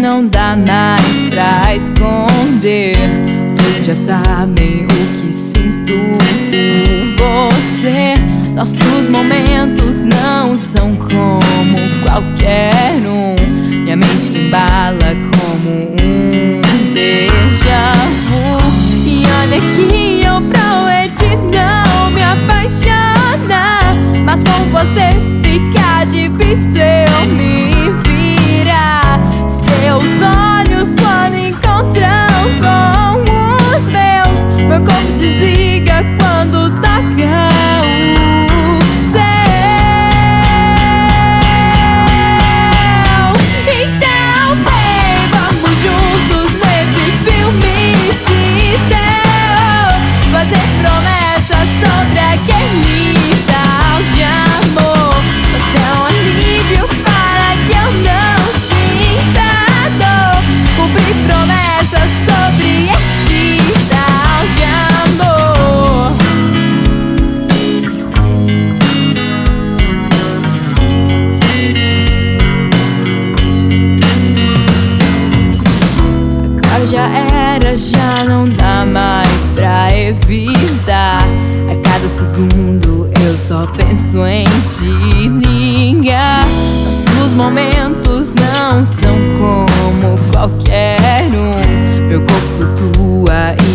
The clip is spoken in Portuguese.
não dá mais pra esconder. Todos já sabem o que sinto por você. Nossos momentos não são como qualquer um. Minha mente embala como um déjà. E olha que eu prometi não me apaixonar. Mas com você meu corpo já era, já não dá mais pra evitar. A cada segundo eu só penso em te ligar. Nossos momentos não são como qualquer um. Meu corpo flutua e